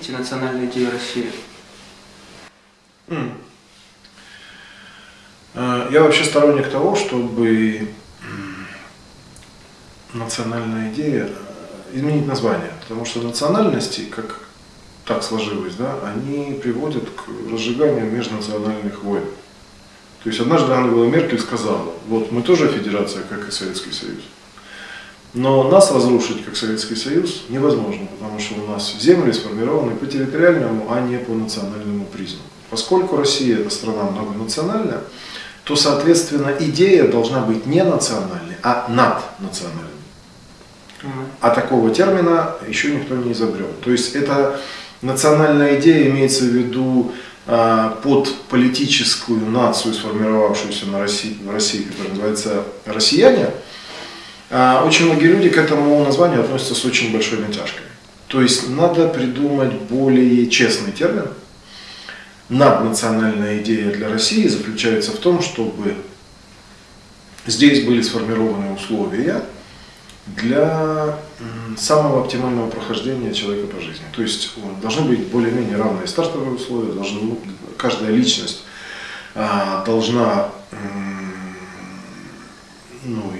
видите национальную идею России? М. Э, Я вообще сторонник того, чтобы национальная идея э, изменить название. Потому что национальности, как так сложилось, да, они приводят к разжиганию межнациональных войн. То есть однажды Ангела Меркель сказала, вот мы тоже федерация, как и Советский Союз. Но нас разрушить, как Советский Союз, невозможно, потому что у нас земли сформированы по территориальному, а не по национальному признаку. Поскольку Россия это страна многонациональная, то, соответственно, идея должна быть не национальной, а наднациональной. А такого термина еще никто не изобрел. То есть это национальная идея имеется в виду а, под политическую нацию, сформировавшуюся на России, в России, которая называется «россияне», очень многие люди к этому названию относятся с очень большой натяжкой. То есть надо придумать более честный термин. Наднациональная идея для России заключается в том, чтобы здесь были сформированы условия для самого оптимального прохождения человека по жизни. То есть должны быть более-менее равные стартовые условия, должны, каждая личность а, должна ну,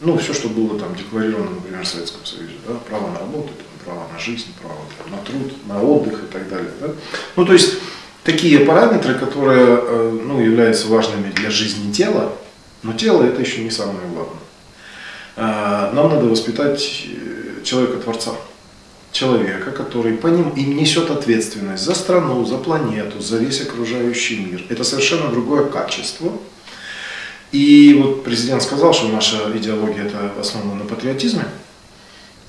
ну, все, что было там декларировано, например, в Советском Союзе, да, право на работу, там, право на жизнь, право там, на труд, на отдых и так далее. Да? Ну, то есть такие параметры, которые э, ну, являются важными для жизни тела, но тело это еще не самое главное. А, Нам надо воспитать э, человека-творца, человека, который по ним и несет ответственность за страну, за планету, за весь окружающий мир. Это совершенно другое качество. И вот президент сказал, что наша идеология это основана на патриотизме.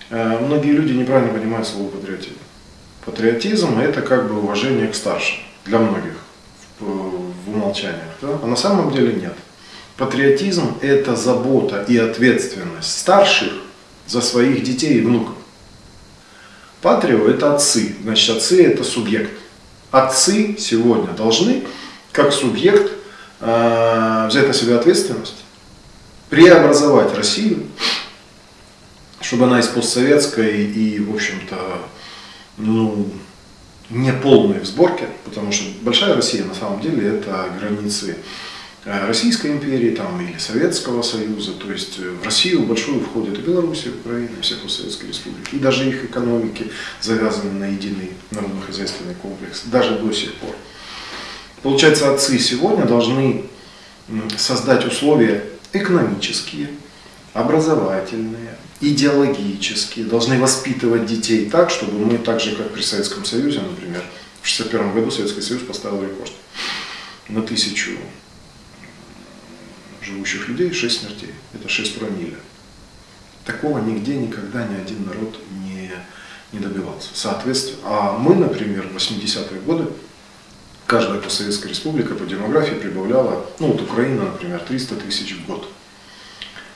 Э, Многие люди неправильно понимают слово патриотизм. Патриотизм это как бы уважение к старшим для многих в, умолчаниях. Да? А на самом деле нет. Патриотизм это забота и ответственность старших за своих детей и внуков. Патрио это отцы, значит отцы это субъект. Отцы сегодня должны как субъект взять на себя ответственность, преобразовать Россию, чтобы она из постсоветской и, в общем-то, ну, не полной в сборке, потому что большая Россия на самом деле это границы э, Российской империи там, или Советского Союза, то есть э, в Россию большую входит и Белоруссия, и Украина, и все постсоветские республики, и даже их экономики завязаны на единый народно-хозяйственный комплекс, даже до сих пор. Получается, отцы сегодня должны создать условия экономические, образовательные, идеологические, должны воспитывать детей так, чтобы мы так же, как при Советском Союзе, например, в 1961 году Советский Союз поставил рекорд на тысячу живущих людей 6 смертей. Это 6 промилле. Такого нигде никогда ни один народ не, не добивался. Соответственно, а мы, например, в 80-е годы каждая постсоветская республика по демографии прибавляла, ну вот Украина, например, 300 тысяч в год.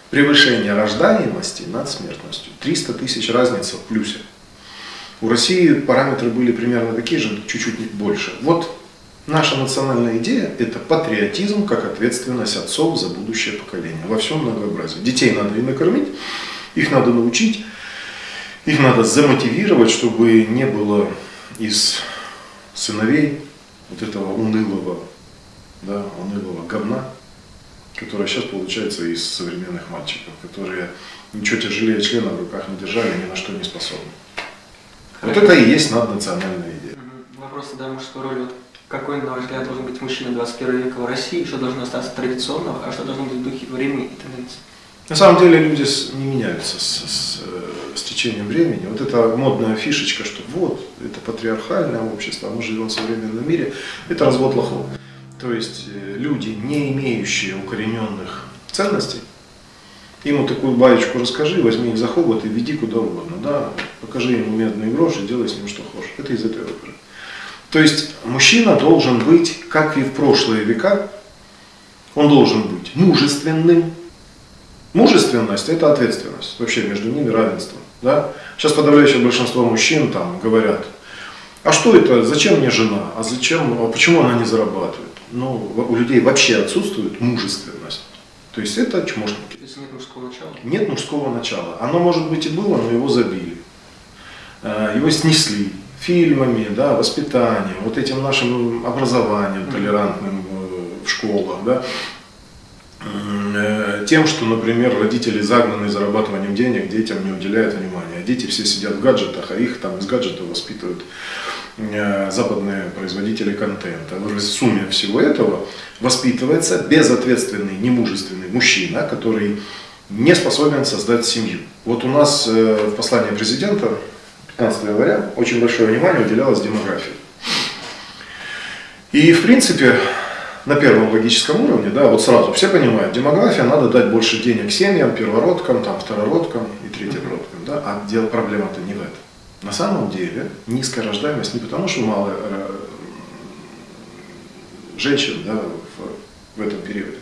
Превышение рождаемости над смертностью. 300 тысяч разница в плюсе. У России параметры были примерно такие же, чуть-чуть больше. Вот наша национальная идея – это патриотизм как ответственность отцов за будущее поколение. Во всем многообразии. Детей надо и накормить, их надо научить, их надо замотивировать, чтобы не было из сыновей вот этого унылого, да, унылого говна, которое сейчас получается из современных мальчиков, которые ничего тяжелее члена в руках не держали, ни на что не способны. Вот это и есть наднациональная идея. Вопрос тогда мужской роли. Вот какой, на ваш взгляд, должен быть мужчина 21 века в России, что должно остаться традиционного, а что должно быть в духе времени и тенденций? На самом деле люди не меняются с, с, э, с течением времени. Вот эта модная фишечка, что вот, это патриархальное общество, а мы живем в современном мире, это развод лохов. То есть э, люди, не имеющие укорененных ценностей, ему такую баечку расскажи, возьми их за хобот и веди куда угодно. Да? Покажи ему медные гроши, делай с ним что хочешь. Это из этой оперы. То есть мужчина должен быть, как и в прошлые века, он должен быть мужественным, Мужественность – это ответственность. Вообще между ними равенство. Да? Сейчас подавляющее большинство мужчин там говорят, а что это, зачем мне жена, а зачем, а почему она не зарабатывает? Ну, у людей вообще отсутствует мужественность. То есть это чмошники. То есть нет мужского начала? Нет мужского начала. Оно, может быть, и было, но его забили. Э, его снесли фильмами, да, воспитанием, вот этим нашим образованием толерантным в школах, да, э, тем, что, например, родители загнаны зарабатыванием денег, детям не уделяют внимания. Дети все сидят в гаджетах, а их там из гаджетов воспитывают э, западные производители контента. В сумме всего этого воспитывается безответственный, немужественный мужчина, который не способен создать семью. Вот у нас в послании президента 15 января очень большое внимание уделялось демографии. И в принципе, на первом логическом уровне, да, вот сразу все понимают, демография, надо дать больше денег семьям, первородкам, там, второродкам и третьеродкам, да, а дело проблема-то не в этом. На самом деле низкая рождаемость не потому, что мало э, женщин да, в, в этом периоде,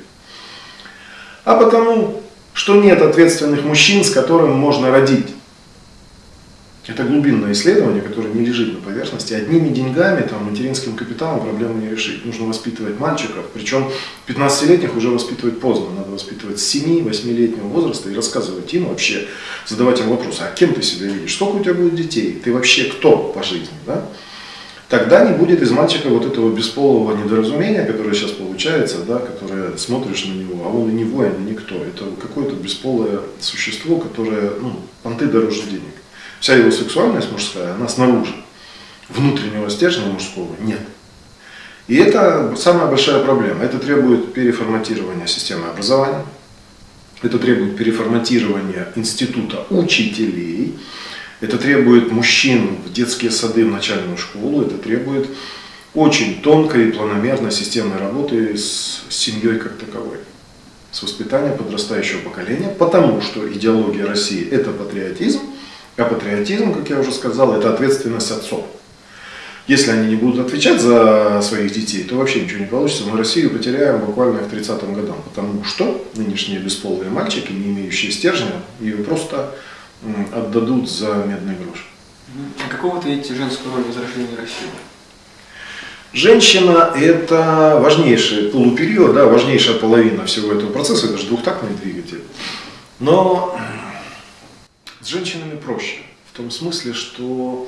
а потому, что нет ответственных мужчин, с которыми можно родить. Это глубинное исследование, которое не лежит на поверхности. Одними деньгами, там, материнским капиталом проблему не решить. Нужно воспитывать мальчиков, причем 15-летних уже воспитывать поздно. Надо воспитывать с 7-8-летнего возраста и рассказывать им вообще, задавать им вопросы, а кем ты себя видишь, сколько у тебя будет детей, ты вообще кто по жизни, да? Тогда не будет из мальчика вот этого бесполого недоразумения, которое сейчас получается, да, которое смотришь на него, а он и не воин, и никто. Это какое-то бесполое существо, которое, ну, понты дороже денег. Вся его сексуальность мужская, она снаружи. Внутреннего стержня мужского нет. И это самая большая проблема. Это требует переформатирования системы образования, это требует переформатирования института учителей, это требует мужчин в детские сады, в начальную школу, это требует очень тонкой и планомерной системной работы с семьей как таковой, с воспитанием подрастающего поколения, потому что идеология России – это патриотизм, а патриотизм, как я уже сказал, это ответственность отцов. Если они не будут отвечать за своих детей, то вообще ничего не получится. Мы Россию потеряем буквально к 30-м годам, потому что нынешние бесполые мальчики, не имеющие стержня, ее просто отдадут за медный грош. А какого вы видите женскую роль в возрождении России? Женщина – это важнейший полупериод, да, важнейшая половина всего этого процесса, это же двухтактный двигатель. Но с женщинами проще. В том смысле, что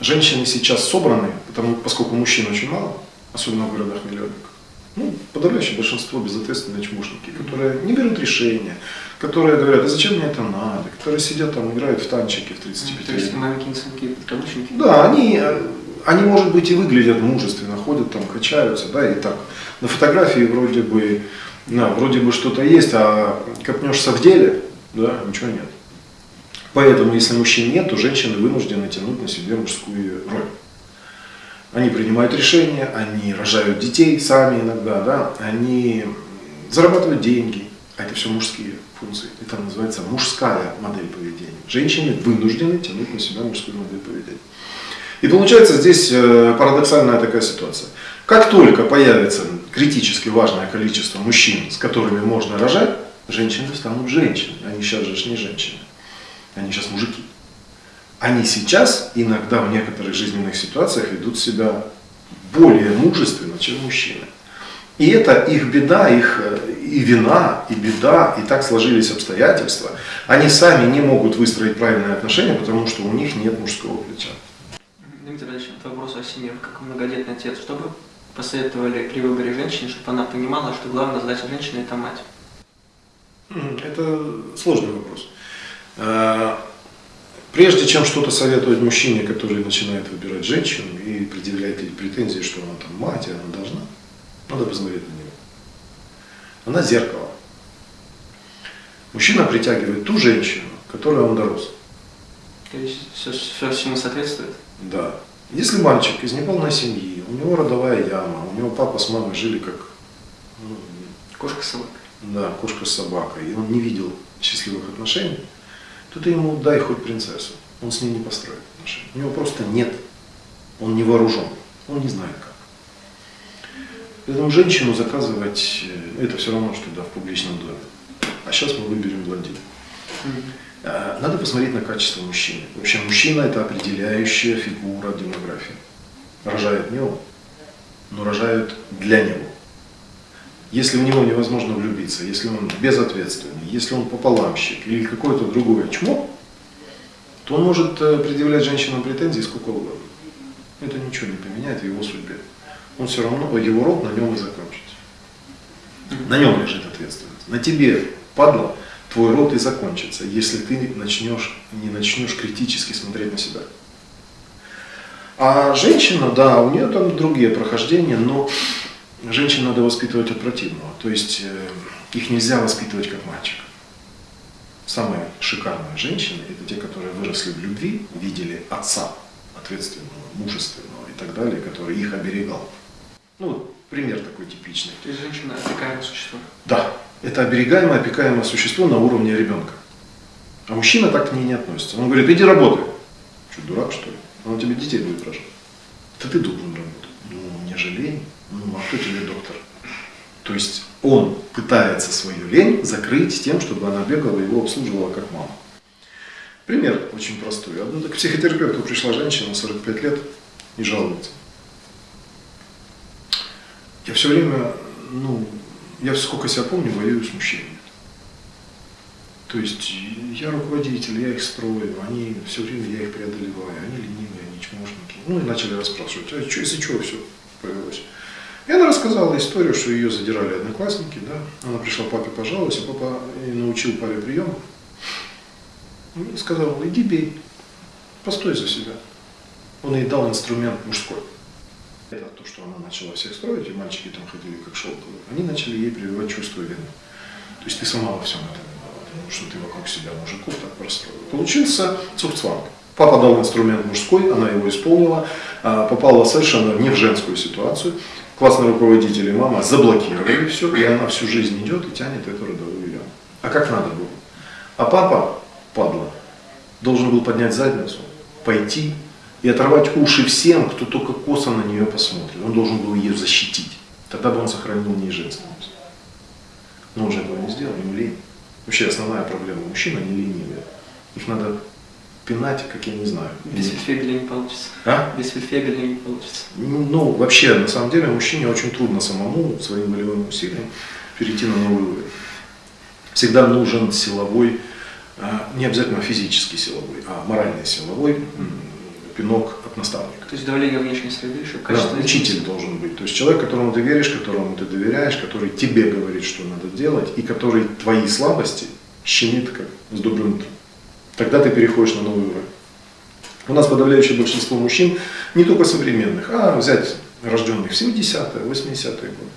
женщины сейчас собраны, потому, поскольку мужчин очень мало, особенно в городах-миллионниках. Ну, подавляющее большинство безответственные чмошники, которые не берут решения, которые говорят, а зачем мне это надо, которые сидят там, играют в танчики в 35 То есть манекинцы подкаблучники? Да, они, они, может быть, и выглядят мужественно, ходят там, качаются, да, и так. На фотографии вроде бы, да, вроде бы что-то есть, а копнешься в деле, да, ничего нет. Поэтому, если мужчин нет, то женщины вынуждены тянуть на себе мужскую роль. Они принимают решения, они рожают детей сами иногда, да, они зарабатывают деньги, а это все мужские функции. Это называется мужская модель поведения. Женщины вынуждены тянуть на себя мужскую модель поведения. И получается здесь э, парадоксальная такая ситуация. Как только появится критически важное количество мужчин, с которыми можно рожать, женщины станут женщинами. Они сейчас же не женщины они сейчас мужики. Они сейчас иногда в некоторых жизненных ситуациях ведут себя более мужественно, чем мужчины. И это их беда, их э, и вина, и беда, и так сложились обстоятельства. Они сами не могут выстроить правильные отношения, потому что у них нет мужского плеча. Дмитрий Ильич, вот вопрос о семье. Как многодетный отец, что бы посоветовали при выборе женщины, чтобы она понимала, что главная задача женщины – это мать? Это сложный вопрос. Э, прежде чем что-то советовать мужчине, который начинает выбирать женщину и предъявлять ей претензии, что она там мать, и она должна, надо посмотреть на нее. Она зеркало. Мужчина притягивает ту женщину, которой он дорос. То есть все, все всему соответствует? Да. Если мальчик из неполной семьи, у него родовая яма, у него папа с мамой жили как... Ну, кошка с собакой. Да, кошка с собакой. И он не видел счастливых отношений, то ты ему дай хоть принцессу, он с ней не построит отношения. У него просто нет, он не вооружен, он не знает как. Поэтому женщину заказывать, э, это все равно, что да, в публичном доме. А сейчас мы выберем блондина. А, надо посмотреть на качество мужчины. Вообще мужчина это определяющая фигура демографии. Рожает не он, но рожают для него. Если в него невозможно влюбиться, если он безответственный, если он пополамщик или какое-то другое чмо, то он может э, предъявлять женщинам претензии сколько угодно. Это ничего не поменяет в его судьбе. Он все равно, его род на нем и закончится. На нем лежит ответственность. На тебе, падла, твой род и закончится, если ты начнешь, не начнешь критически смотреть на себя. А женщина, да, у нее там другие прохождения, но женщин надо воспитывать от противного. То есть э, их нельзя воспитывать как мальчик. Самые шикарные женщины – это те, которые выросли в любви, видели отца ответственного, мужественного и так далее, который их оберегал. Ну, пример такой типичный. То есть женщина опекаемое существо? Да, это оберегаемое, опекаемое существо на уровне ребенка. А мужчина так к ней не относится. Он говорит, иди работай. Что, дурак что ли? Он тебе детей будет рожать. Это ты должен работать. Ну, мне же лень. Тебе доктор? То есть он пытается свою лень закрыть тем, чтобы она бегала и его обслуживала как мама. Пример очень простой. Одну к психотерапевту пришла женщина, 45 лет, и жалуется. Я все время, ну, я сколько себя помню, воюю с мужчинами. То есть я руководитель, я их строю, они все время я их преодолеваю, они ленивые, они чмошники. Ну и начали расспрашивать, а что, из-за чего все повелось? И рассказала историю, что ее задирали одноклассники, да. Она пришла папе пожаловалась, а папа научил папе прием. И сказал, иди бей, постой за себя. Он ей дал инструмент мужской. Это то, что она начала всех строить, и мальчики там ходили как шелковые. Они начали ей прививать чувство вины. То есть ты сама во всем этом виновата, что ты вокруг себя мужиков так простроил. Получился цухцванг. Папа дал инструмент мужской, она его исполнила, а, попала совершенно не в женскую ситуацию. Классный руководитель и мама заблокировали все, и она всю жизнь идет и тянет эту родовую яму. А как надо было? А папа, падла, должен был поднять задницу, пойти и оторвать уши всем, кто только косо на нее посмотрит. Он должен был ее защитить. Тогда бы он сохранил в ней женственность. Но он же этого не сделал, ему лень. Вообще основная проблема мужчин, они ленивые. Их надо пинать, как я не знаю. Без фельдфебеля не получится. А? Без фельдфебеля не получится. Ну, ну, вообще, на самом деле, мужчине очень трудно самому, своим волевым усилием, перейти на новый уровень. Всегда нужен силовой, а, не обязательно физический силовой, а моральный силовой пинок от наставника. То есть давление внешней среды, чтобы да, учитель должен быть. То есть человек, которому ты веришь, которому ты доверяешь, который тебе говорит, что надо делать, и который твои слабости щемит как с добрым утром. Тогда ты переходишь на новый уровень. У нас подавляющее большинство мужчин, не только современных, а взять рожденных в 70-е, 80-е годы.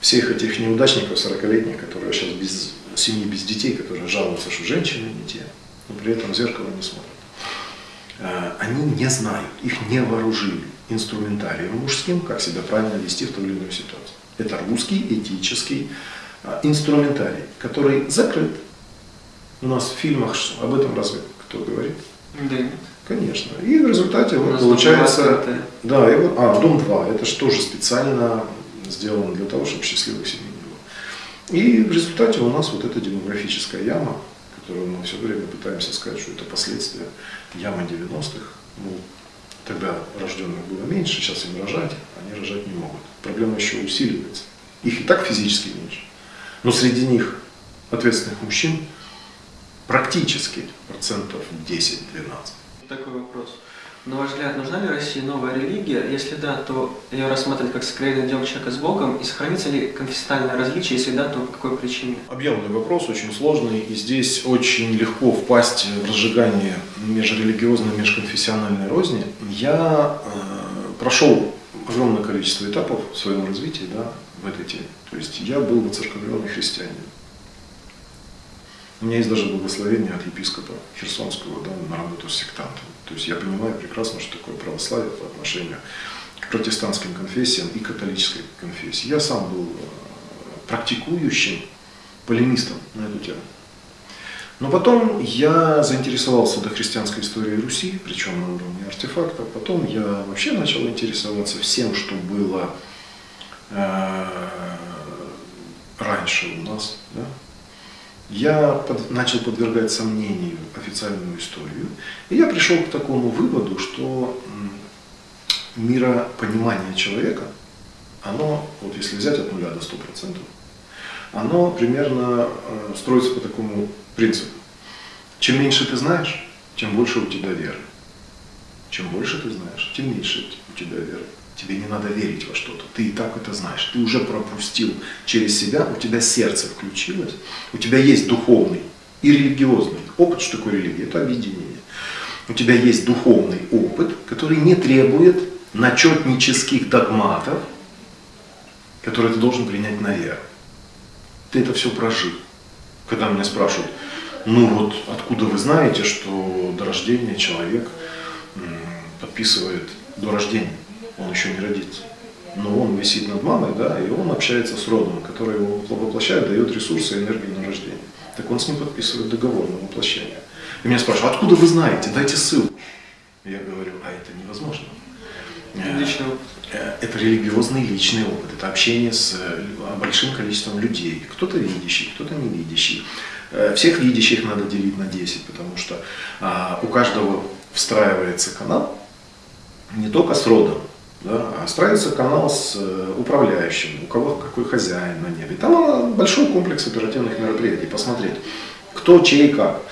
Всех этих неудачников 40-летних, которые сейчас без семьи, без детей, которые жалуются, что женщины не те, но при этом в зеркало не смотрят. Э, они не знают, их не вооружили инструментарием мужским, как себя правильно вести в той или иной ситуации. Это русский этический э, инструментарий, который закрыт. У нас в фильмах об этом разве кто говорит? Да нет. Конечно. И в результате вот получается... Да, и вот, а, Дом 2, это же тоже специально сделано для того, чтобы счастливых семей не было. И в результате у нас вот эта демографическая яма, которую мы все время пытаемся сказать, что это последствия ямы 90-х. Ну, тогда рожденных было меньше, сейчас им рожать, они рожать не могут. Проблема еще усиливается. Их и так физически меньше. Но среди них ответственных мужчин практически процентов 10-12. Такой вопрос. На ваш взгляд, нужна ли России новая религия? Если да, то ее рассматривать как сокровенное дело человека с Богом? И сохранится ли конфессиональное различие? Если да, то по какой причине? Объемный вопрос, очень сложный. И здесь очень легко впасть в разжигание межрелигиозной, межконфессиональной розни. Я э, прошел огромное количество этапов в своем развитии да, в этой теме. То есть я был воцерковленный христианин. У меня есть даже благословение от епископа Херсонского да, на работу с сектантами. То есть я понимаю прекрасно, что такое православие по отношению к протестантским конфессиям и католической конфессии. Я сам был э, практикующим полемистом на эту тему. Но потом я заинтересовался до христианской истории Руси, причем на уровне артефактов. Потом я вообще начал интересоваться всем, что было э, раньше у нас. Да? Я под, начал подвергать сомнению официальную историю, и я пришел к такому выводу, что миропонимание человека оно, вот если взять от нуля до 100%, оно примерно э, строится по такому принципу. Чем меньше ты знаешь, тем больше у тебя веры. Чем больше ты знаешь, тем меньше у тебя веры. Тебе не надо верить во что-то. Ты и так это знаешь. Ты уже пропустил через себя, у тебя сердце включилось, у тебя есть духовный и религиозный опыт. Что такое религия? Это объединение. У тебя есть духовный опыт, который не требует начетнических догматов, которые ты должен принять на веру. Ты это все прожил. Когда меня спрашивают, ну вот откуда вы знаете, что до рождения человек подписывает до рождения? Он еще не родится. Но он висит над мамой, да, и он общается с родом, который его воплощает, дает ресурсы и энергию на рождение. Так он с ним подписывает договор на воплощение. И меня спрашивают, откуда вы знаете, дайте ссылку. Я говорю, а это невозможно. Личный опыт. Э, это религиозный личный опыт, это общение с э, большим количеством людей. Кто-то видящий, кто-то не видящий. Э, всех видящих надо делить на 10, потому что а, у каждого встраивается канал не только с родом, да, а строится канал с э, управляющим, у кого какой хозяин на небе. Там большой комплекс оперативных мероприятий, посмотреть, кто, чей, как.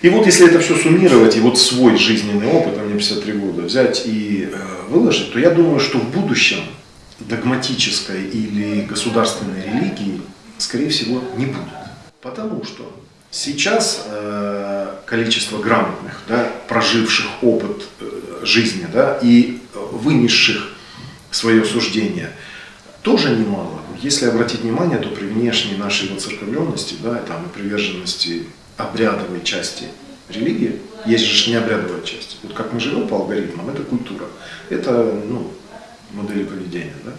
И вот если это все суммировать, и вот свой жизненный опыт, а мне 53 года, взять и э, выложить, то я думаю, что в будущем догматической или государственной религии, скорее всего, не будет. Потому что сейчас э, количество грамотных, да, проживших опыт э, жизни да, и вынесших свое суждение, тоже немало. Если обратить внимание, то при внешней нашей воцерковленности, да, там, и приверженности обрядовой части религии, есть же необрядовая часть. Вот как мы живем по алгоритмам, это культура, это ну, модели поведения. Да?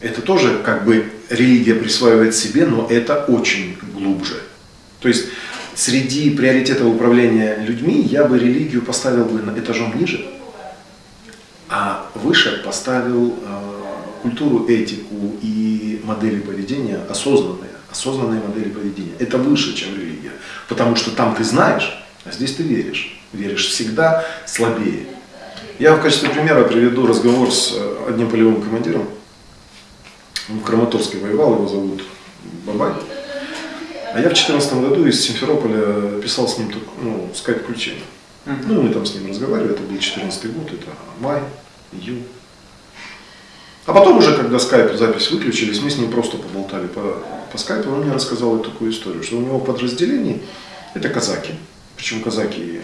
Это тоже как бы религия присваивает себе, но это очень глубже. То есть среди приоритетов управления людьми я бы религию поставил бы на этажом ниже, а выше поставил э, культуру, этику и модели поведения осознанные, осознанные модели поведения. Это выше, чем религия, потому что там ты знаешь, а здесь ты веришь. Веришь всегда слабее. Я в качестве примера приведу разговор с э, одним полевым командиром. Он в Краматорске воевал, его зовут Бабай. А я в 2014 году из Симферополя писал с ним ну, скайп-включение. -huh. Ну, мы там с ним разговаривали, это был 2014 год, это май, июнь. А потом уже, когда скайп запись выключились, мы с ним просто поболтали по, по скайпу, он мне рассказал такую историю, что у него подразделение, это казаки, причем казаки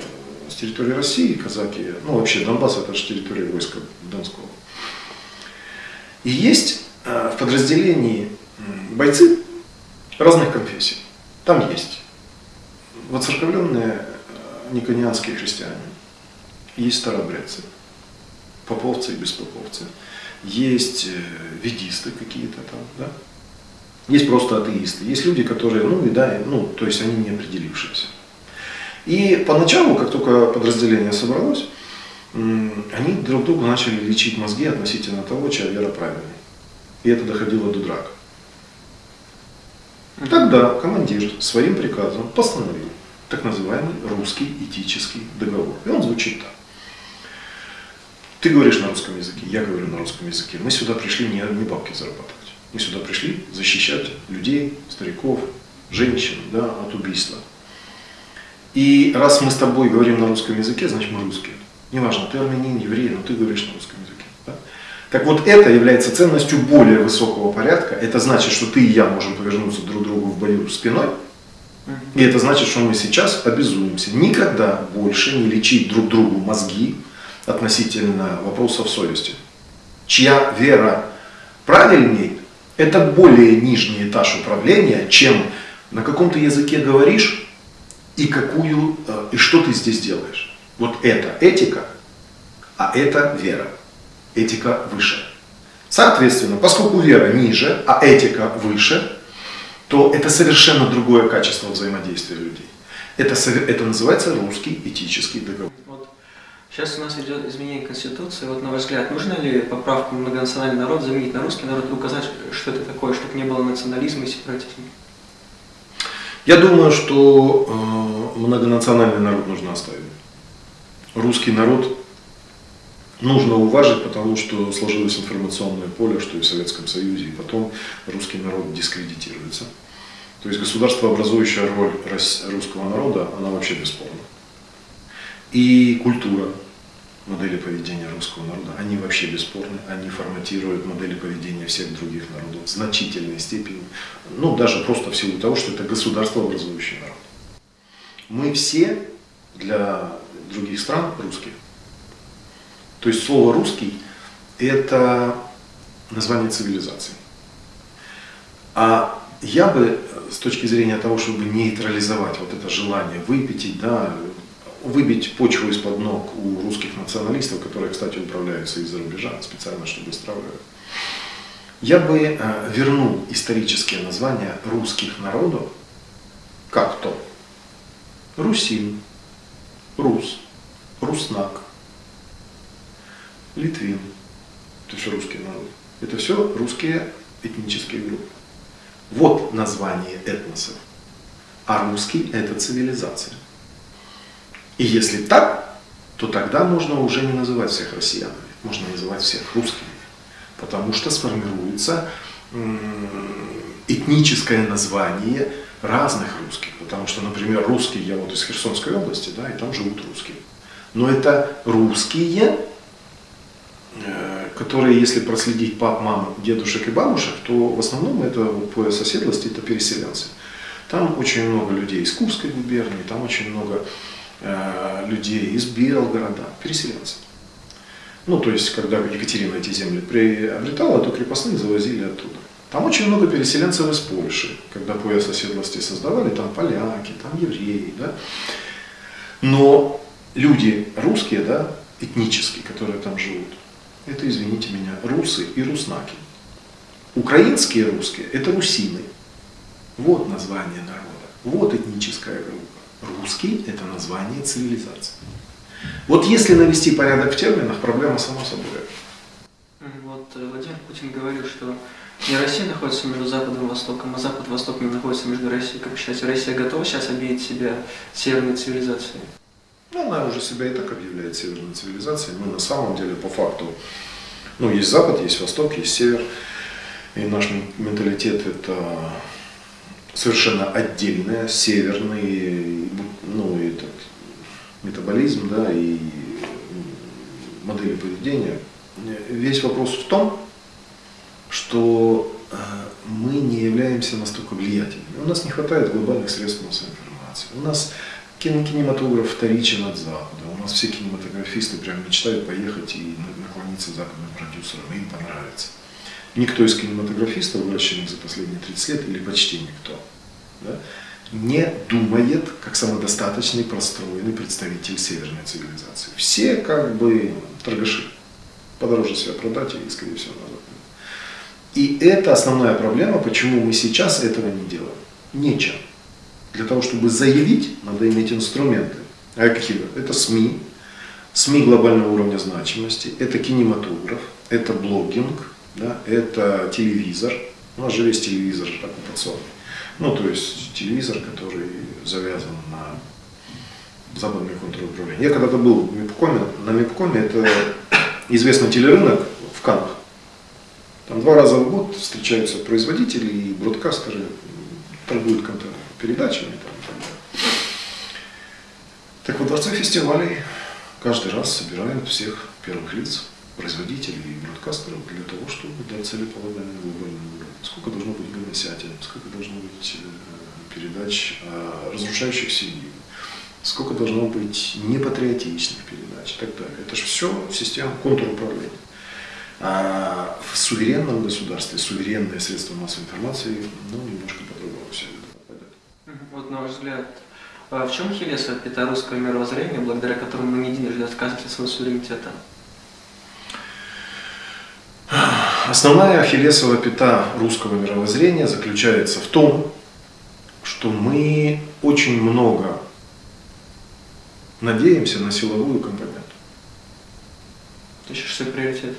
с территории России, казаки, ну вообще Донбасс это же территория войска Донского. И есть э, в подразделении бойцы разных конфессий. Там есть воцерковленные э, никонианские христиане, есть старобрядцы, поповцы и беспоповцы, есть э, ведисты какие-то там, да? есть просто атеисты, есть люди, которые, ну и да, ну, то есть они не определившиеся. И поначалу, как только подразделение собралось, они друг другу начали лечить мозги относительно того, чья вера правильная. И это доходило до драк. Тогда командир своим приказом постановил так называемый русский этический договор. И он звучит так. Ты говоришь на русском языке, я говорю на русском языке. Мы сюда пришли не, не бабки зарабатывать. Мы сюда пришли защищать людей, стариков, женщин да, от убийства. И раз мы с тобой говорим на русском языке, значит мы русские. Неважно, ты армянин, еврей, но ты говоришь на русском языке. Так вот, это является ценностью более высокого порядка. Это значит, что ты и я можем повернуться друг другу в бою спиной. И это значит, что мы сейчас обязуемся никогда больше не лечить друг другу мозги относительно вопросов совести. Чья вера правильней, это более нижний этаж управления, чем на каком то языке говоришь и какую э, и что ты здесь делаешь. Вот это этика, а это вера этика выше. Соответственно, поскольку вера ниже, а этика выше, то это совершенно другое качество взаимодействия людей. Это, это называется русский этический договор. Вот. Сейчас у нас идет изменение Конституции. Вот на ваш взгляд, нужно ли поправку многонациональный народ заменить на русский народ и указать, что это такое, чтобы не было национализма и сепаратизма? Я думаю, что э, многонациональный народ нужно оставить. Русский народ нужно уважить, потому что сложилось информационное поле, что и в Советском Союзе, и потом русский народ дискредитируется. То есть государство, образующая роль русского народа, она вообще бесспорна. И культура, модели поведения русского народа, они вообще бесспорны, они форматируют модели поведения всех других народов в значительной степени, ну даже просто в силу того, что это государство, образующий народ. Мы все для других стран русские. То есть слово русский это название цивилизации. А я бы с точки зрения того, чтобы нейтрализовать вот это желание выпятить, да, выбить почву из-под ног у русских националистов, которые, кстати, управляются из-за рубежа, специально, чтобы стравливать. Я бы э, вернул исторические названия русских народов как то Русин, Рус, Руснак, Литвин, это все русские народы. Это все русские этнические группы. Вот название этносов. А русский – это цивилизация. И если так, то тогда можно уже не называть всех россиянами, можно называть всех русскими. Потому что сформируется этническое название разных русских. Потому что, например, русские, я вот из Херсонской области, да, и там живут русские. Но это русские, которые, если проследить пап, мам, дедушек и бабушек, то в основном это вот, по соседлости это переселенцы. Там очень много людей из Курской губернии, там очень много Э, людей из Белгорода, переселенцев. Ну, то есть, когда Екатерина эти земли приобретала, то крепостных завозили оттуда. Там очень много переселенцев из Польши, когда пояс оседлости создавали, там поляки, там евреи, да. Но люди русские, да, этнические, которые там живут, это, извините меня, русы и руснаки. Украинские русские – это русины. Вот название народа, вот этническая группа. Русский – это название цивилизации. Вот если навести порядок в терминах, проблема сама собой. Вот э, Владимир Путин говорил, что не Россия находится между Западом и Востоком, а Запад и Восток не находится между Россией. Как вы считаете, Россия готова сейчас объявить себя северной цивилизацией? Ну, она уже себя и так объявляет северной цивилизацией. Мы на самом деле по факту, ну, есть Запад, есть Восток, есть Север. И наш менталитет это совершенно отдельная, северный, ну, этот метаболизм, да, и модели поведения. Весь вопрос в том, что э, мы не являемся настолько влиятельными. У нас не хватает глобальных средств массовой информации. У нас кинематограф вторичен от Запада. У нас все кинематографисты прям мечтают поехать и наклониться западным продюсерам, им понравится никто из кинематографистов, выращенных за последние 30 лет, или почти никто, да, не думает как самодостаточный, простроенный представитель северной цивилизации. Все как бы торгаши. Подороже себя продать и, скорее всего, назад. И это основная проблема, почему мы сейчас этого не делаем. Нечем. Для того, чтобы заявить, надо иметь инструменты. А какие? Это СМИ, СМИ глобального уровня значимости, это кинематограф, это блогинг, да, это телевизор. У нас же весь телевизор оккупационный. Ну, то есть телевизор, который завязан на западный контруправление. Я когда-то был в Мипкоме, на Мипкоме, это известный телерынок в Канах. Там два раза в год встречаются производители и бродкастеры, торгуют контент передачами. Там, и так, далее. так вот, дворце фестивалей каждый раз собирают всех первых лиц производителей и бродкастеров для того, чтобы дать целеполагание глобальному уровню. Сколько должно быть гомосятин, сколько должно быть э, передач разрушающих семью, сколько должно быть непатриотичных передач и так далее. Это же все система контруправления. А в суверенном государстве суверенные средства массовой информации ну, немножко это Вот на ваш взгляд, а в чем хилеса пята русского мировоззрения, благодаря которому мы не единожды отказывались от своего суверенитета? Основная ахиллесова пята русского мировоззрения заключается в том, что мы очень много надеемся на силовую компоненту. Есть шестой приоритет?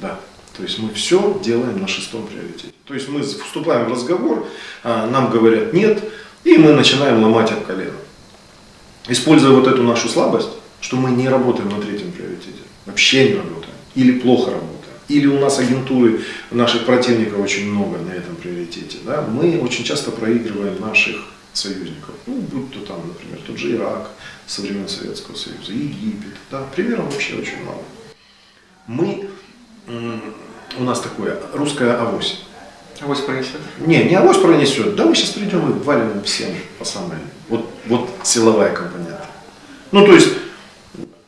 Да. То есть мы все делаем на шестом приоритете. То есть мы вступаем в разговор, а нам говорят нет, и мы начинаем ломать об колено. Используя вот эту нашу слабость, что мы не работаем на третьем приоритете. Вообще не работаем. Или плохо работаем. Или у нас агентуры наших противников очень много на этом приоритете. Да? Мы очень часто проигрываем наших союзников. Ну, будь то там, например, тот же Ирак со времен Советского Союза, Египет. Да? Примеров вообще очень мало. Мы, у нас такое, русская авось. Авось пронесет? Не, не авось пронесет. Да мы сейчас придем и валим всем по самой. Вот, вот силовая компонента. Ну, то есть,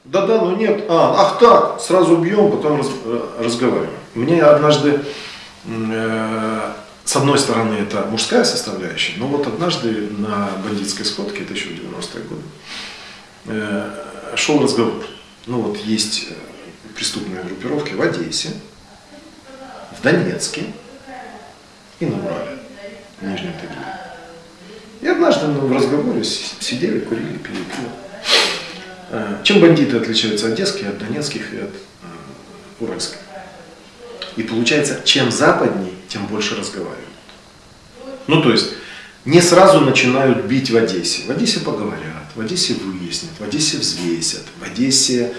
да-да, но нет. А, ах так, сразу бьем, потом раз, э, разговариваем. Мне однажды, э, с одной стороны, это мужская составляющая, но вот однажды на бандитской сходке, это еще в 90-е годы, э, шел разговор. Ну вот есть э, преступные группировки в Одессе, в Донецке и на Урале, в Нижнем Тагиле. И однажды ну, в разговоре сидели, курили, пили пиво. Э, чем бандиты отличаются от одесских, от донецких и от э, уральских? И получается, чем западней, тем больше разговаривают. Ну, то есть, не сразу начинают бить в Одессе. В Одессе поговорят, в Одессе выяснят, в Одессе взвесят, в Одессе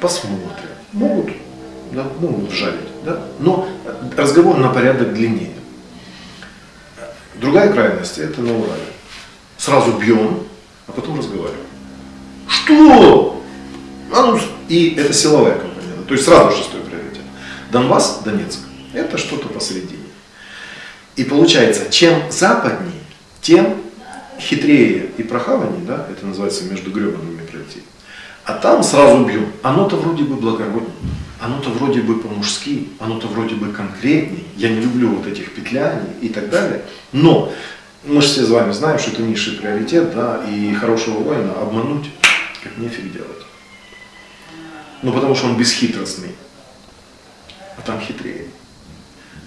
посмотрят. Могут, да, могут вжалить, да? но разговор на порядок длиннее. Другая крайность – это на Урале. Сразу бьем, а потом разговариваем. Что? А ну, и это силовая компонента. То есть сразу шестой приоритет. Донбасс, Донецк. Это что-то посередине. И получается, чем западнее, тем хитрее и прохаваннее, да, это называется между гребаными пройти. А там сразу бьем. Оно-то вроде бы благороднее, оно-то вроде бы по-мужски, оно-то вроде бы конкретней. Я не люблю вот этих петляний и так далее. Но мы же все с вами знаем, что это низший приоритет, да, и хорошего воина обмануть как нефиг делать. Ну, потому что он бесхитростный, а там хитрее.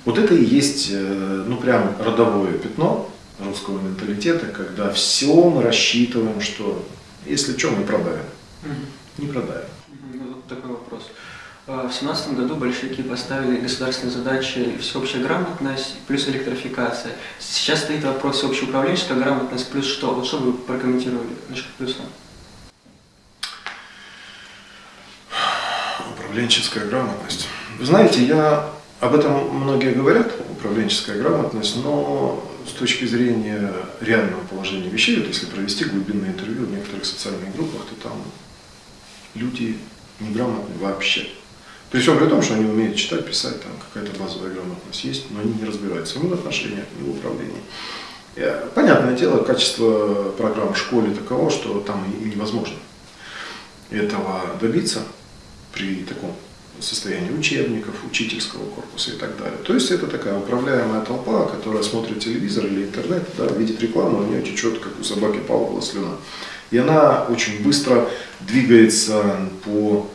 Вот это и есть, э, ну, прям родовое пятно русского менталитета, когда все мы рассчитываем, что если что, мы продавим. Не продавим. Вот такой вопрос. А, в семнадцатом году большевики поставили государственные задачи всеобщая грамотность плюс электрификация. Сейчас стоит вопрос всеобщая управленческая грамотность плюс что? Вот что вы прокомментировали насчет плюса? Управленческая грамотность. Вы знаете, я об этом многие говорят, управленческая грамотность, но с точки зрения реального положения вещей, вот если провести глубинное интервью в некоторых социальных группах, то там люди неграмотны вообще. При всем при том, что они умеют читать, писать, там какая-то базовая грамотность есть, но они не разбираются ни в отношениях, ни в управлении. Понятное дело, качество программ в школе таково, что там и невозможно этого добиться при таком состоянии учебников, учительского корпуса и так далее. То есть это такая управляемая толпа, которая смотрит телевизор или интернет, да, видит рекламу, у нее течет, как у собаки Павла слюна. И она очень быстро двигается по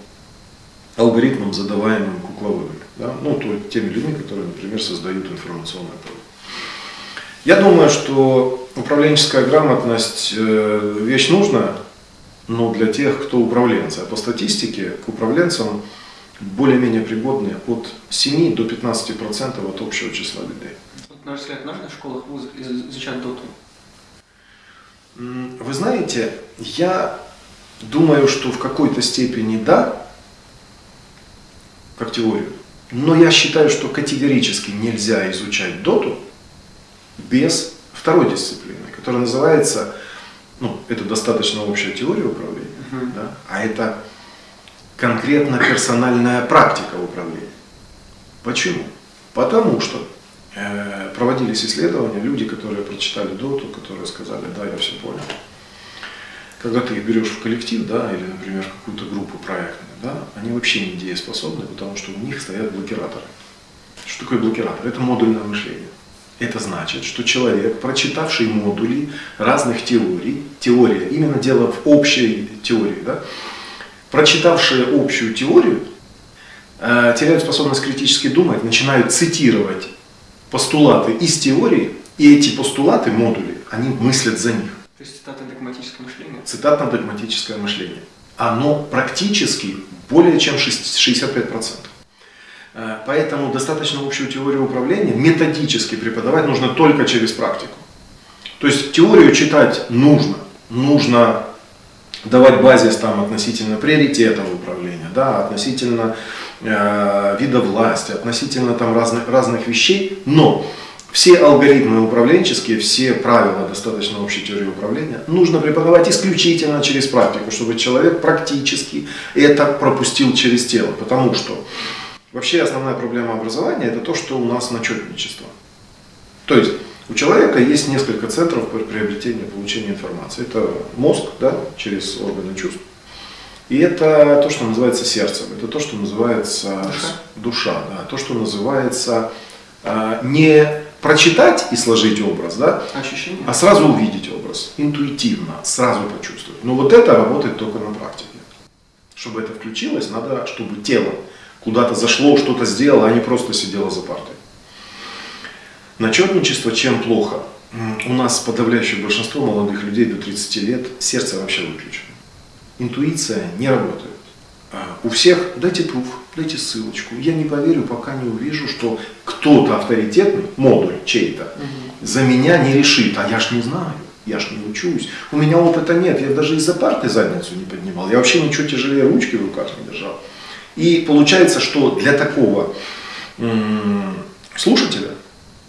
алгоритмам, задаваемым кукловыми. Да? Ну, то, теми людьми, которые, например, создают информационное поле. Я думаю, что управленческая грамотность э, вещь нужная, но для тех, кто управленцы. А по статистике к управленцам более-менее пригодны от 7 до 15% от общего числа людей. Вот, на ваш взгляд, нужно в школах изучать доту? Вы знаете, я думаю, что в какой-то степени да, как теорию. Но я считаю, что категорически нельзя изучать доту без второй дисциплины, которая называется ну, это достаточно общая теория управления, uh-huh. да, а это конкретно персональная практика управления. Почему? Потому что э, проводились исследования, люди, которые прочитали доту, которые сказали, да, я все понял. Когда ты их берешь в коллектив, да, или, например, какую-то группу проектную, да, они вообще не дееспособны, потому что у них стоят блокираторы. Что такое блокиратор? Это модульное мышление. Это значит, что человек, прочитавший модули разных теорий, теория, именно дело в общей теории, да, прочитавшие общую теорию, э, теряют способность критически думать, начинают цитировать постулаты из теории, и эти постулаты, модули, они мыслят за них. То есть цитатно-догматическое мышление? Цитатно-догматическое мышление. Оно практически более чем 65%. Э, поэтому достаточно общую теорию управления методически преподавать нужно только через практику. То есть теорию читать нужно. Нужно давать базис там относительно приоритетов управления, да, относительно э, вида власти, относительно там разных, разных вещей, но все алгоритмы управленческие, все правила достаточно общей теории управления нужно преподавать исключительно через практику, чтобы человек практически это пропустил через тело. Потому что вообще основная проблема образования это то, что у нас начетничество. То есть у человека есть несколько центров приобретения, получения информации. Это мозг, да, через органы чувств. И это то, что называется сердцем. Это то, что называется душа, душа да, то, что называется э, не прочитать и сложить образ, да, Ощущение. а сразу увидеть образ, интуитивно, сразу почувствовать. Но вот это работает только на практике. Чтобы это включилось, надо, чтобы тело куда-то зашло, что-то сделало, а не просто сидело за партой. Начетничество чем плохо? У нас подавляющее большинство молодых людей до 30 лет сердце вообще выключено. Интуиция не работает. А, у всех дайте пруф, дайте ссылочку. Я не поверю, пока не увижу, что кто-то авторитетный, модуль чей-то, угу. за меня не решит. А я ж не знаю, я ж не учусь. У меня опыта нет, я даже из-за парты задницу не поднимал. Я вообще ничего тяжелее ручки в руках не держал. И получается, что для такого слушателя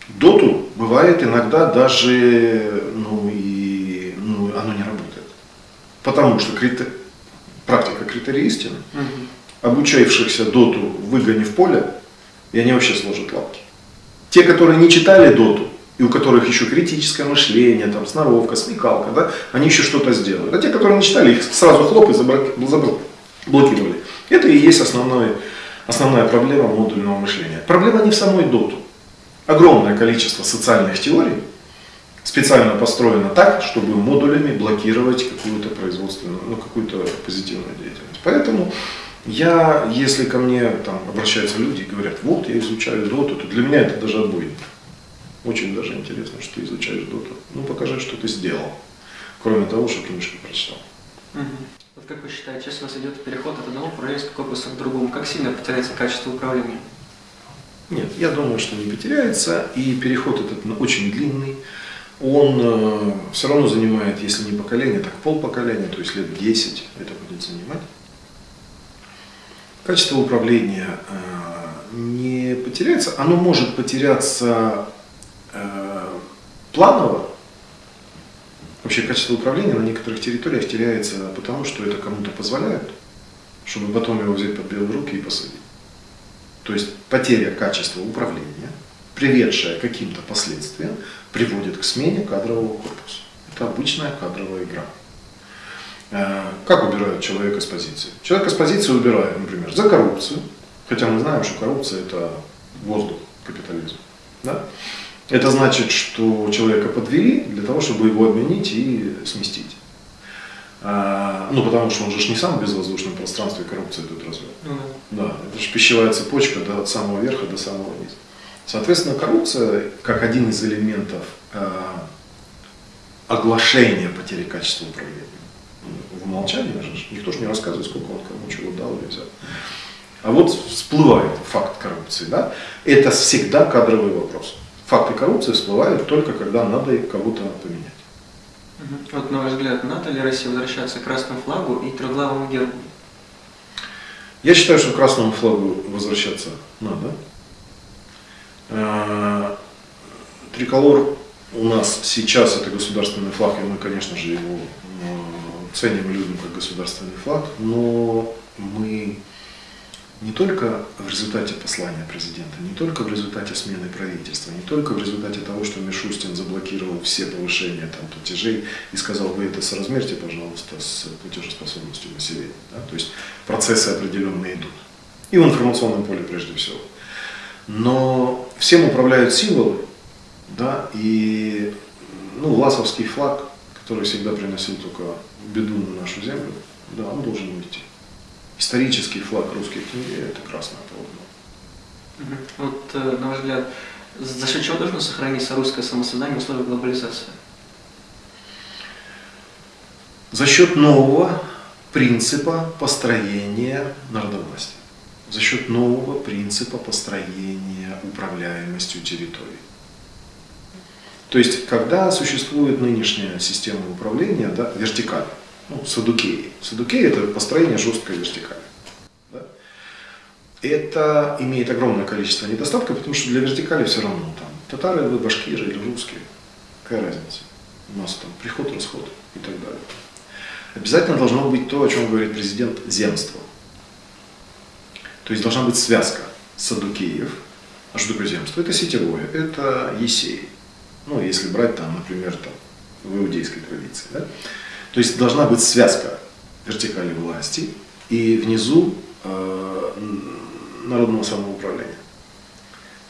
доту бывает иногда даже, ну и ну, оно не работает. Потому что критер... практика критерий истины, угу. Обучавшихся доту выгони в поле, и они вообще сложат лапки. Те, которые не читали доту, и у которых еще критическое мышление, там, сноровка, смекалка, да, они еще что-то сделают. А те, которые не читали, их сразу хлоп и заблокировали. Это и есть основной, основная проблема модульного мышления. Проблема не в самой доту огромное количество социальных теорий специально построено так, чтобы модулями блокировать какую-то производственную, ну, какую-то позитивную деятельность. Поэтому я, если ко мне там обращаются люди и говорят, вот я изучаю доту, то для меня это даже отбойник. Очень даже интересно, что ты изучаешь доту. Ну покажи, что ты сделал, кроме того, что книжку прочитал. Угу. Вот как вы считаете, если у вас идет переход от одного управленческого корпуса к другому, как сильно потеряется качество управления? Нет, я думаю, что не потеряется, и переход этот очень длинный. Он э, все равно занимает, если не поколение, так пол поколения, то есть лет 10 это будет занимать. Качество управления э, не потеряется, оно может потеряться э, планово. Вообще качество управления на некоторых территориях теряется потому, что это кому-то позволяют, чтобы потом его взять под белые руки и посадить. То есть потеря качества управления, приведшая к каким-то последствиям, приводит к смене кадрового корпуса. Это обычная кадровая игра. Э, как убирают человека с позиции? Человека с позиции убирают, например, за коррупцию, хотя мы знаем, что коррупция это воздух капитализма. Да? Это значит, что человека подвели для того, чтобы его обменить и сместить. А, ну, потому что он же не сам в безвоздушном пространстве коррупции тут развел. Mm -hmm. Да, это же пищевая цепочка до самого верха, до самого низа. Соответственно, коррупция, как один из элементов э, оглашения потери качества управления. В умолчании же никто же не рассказывает, сколько он кому чего дал или взял. А вот всплывает факт коррупции. Да? Это всегда кадровый вопрос. Факты коррупции всплывают только когда надо кого-то поменять. Вот, на ваш взгляд, надо ли России возвращаться к красному флагу и трехглавому гербу? Я считаю, что к красному флагу возвращаться надо. Э, триколор у нас сейчас это государственный флаг, и мы, конечно же, его ценим и любим как государственный флаг, но мы не только в результате послания президента, не только в результате смены правительства, не только в результате того, что Мишустин заблокировал все повышения там, платежей и сказал, вы это соразмерьте, пожалуйста, с платежеспособностью населения. Да? То есть процессы определенные идут. И в информационном поле прежде всего. Но всем управляют символы, да, и ну, ласовский флаг, который всегда приносил только беду на нашу землю, да, он должен уйти исторический флаг русской книги – это красное полотно. Вот, э, на ваш взгляд, за счет чего должно сохраниться русское самосознание в условиях глобализации? За счет нового принципа построения народовластия. За счет нового принципа построения управляемостью территории. То есть, когда существует нынешняя система управления, да, вертикаль, ну, садукеи. Садукеи – это построение жесткой вертикали. Да? Это имеет огромное количество недостатков, потому что для вертикали все равно там татары вы, башкиры или русские. Какая разница? У нас там приход, расход и так далее. Обязательно должно быть то, о чем говорит президент, земство. То есть должна быть связка садукеев. А что такое земство? Это сетевое, это есей. Ну, если брать там, например, там, в иудейской традиции. Да? То есть должна быть связка вертикали власти и внизу э, народного самоуправления.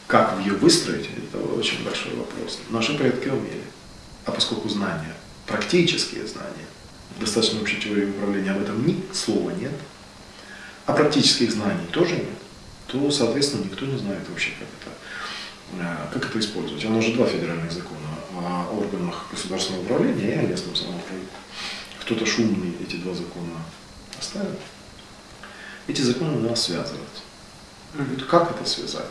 Как ее выстроить, это очень большой вопрос. Наши предки умели. А поскольку знания, практические знания, достаточно общей теории управления, об этом ни слова нет, а практических знаний тоже нет, то, соответственно, никто не знает вообще, как это, как это использовать. Оно уже два федеральных закона о органах государственного управления и о местном самоуправлении кто-то шумный эти два закона оставил. Эти законы надо связывать. Как это связать?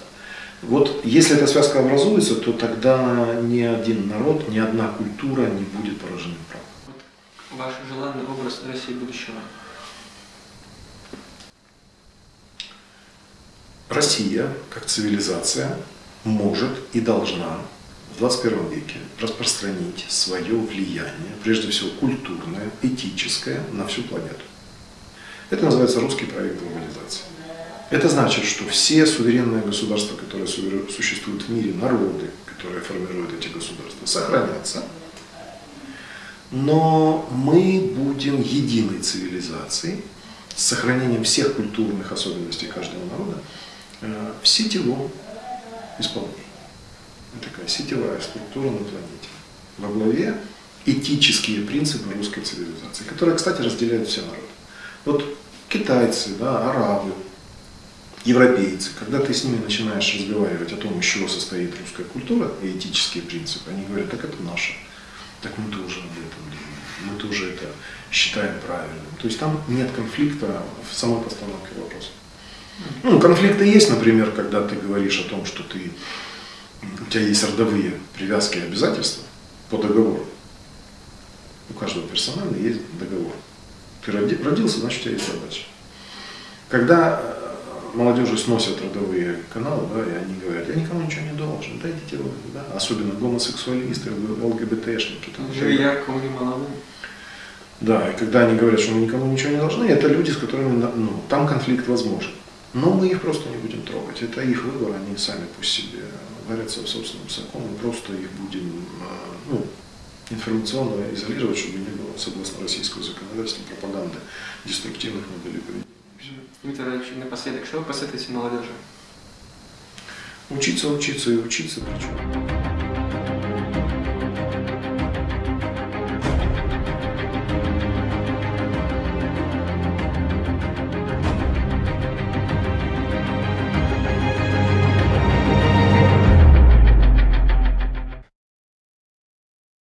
Вот если эта связка образуется, то тогда ни один народ, ни одна культура не будет поражена правом. Вот ваш желанный образ России будущего. Россия, как цивилизация, может и должна в 21 веке распространить свое влияние, прежде всего культурное, этическое, на всю планету. Это называется русский проект глобализации. Это значит, что все суверенные государства, которые существуют в мире, народы, которые формируют эти государства, сохранятся. Но мы будем единой цивилизацией с сохранением всех культурных особенностей каждого народа э, в сетевом исполнении такая сетевая структура на планете. Во главе этические принципы русской цивилизации, которые, кстати, разделяют все народы. Вот китайцы, да, арабы, европейцы, когда ты с ними начинаешь разговаривать о том, из чего состоит русская культура и этические принципы, они говорят, так это наше, так мы тоже об этом думаем, мы тоже это считаем правильным. То есть там нет конфликта в самой постановке вопроса. Ну, конфликты есть, например, когда ты говоришь о том, что ты у тебя есть родовые привязки и обязательства по договору. У каждого персонально есть договор. Ты родился, значит у тебя есть задача. Когда э, молодежи сносят родовые каналы, да, и они говорят, я никому ничего не должен, дайте вы, да, особенно гомосексуалисты, ЛГБТшники. Там, ярко. Да, и когда они говорят, что мы никому ничего не должны, это люди, с которыми ну, там конфликт возможен. Но мы их просто не будем трогать. Это их выбор, они сами пусть себе варятся в собственном соку, мы просто их будем а, ну, информационно изолировать, чтобы не было, согласно российскому законодательству, пропаганды деструктивных моделей поведения. Дмитрий Иванович, напоследок, что вы посоветуете молодежи? Учиться, учиться и учиться причем.